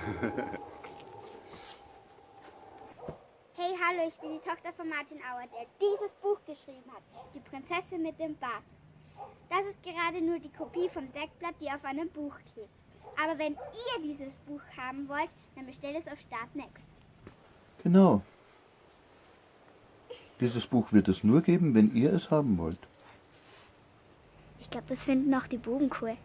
Hey, hallo, ich bin die Tochter von Martin Auer, der dieses Buch geschrieben hat. Die Prinzessin mit dem Bart. Das ist gerade nur die Kopie vom Deckblatt, die auf einem Buch klebt. Aber wenn ihr dieses Buch haben wollt, dann bestellt es auf Start Next. Genau. Dieses Buch wird es nur geben, wenn ihr es haben wollt. Ich glaube, das finden auch die Buben cool.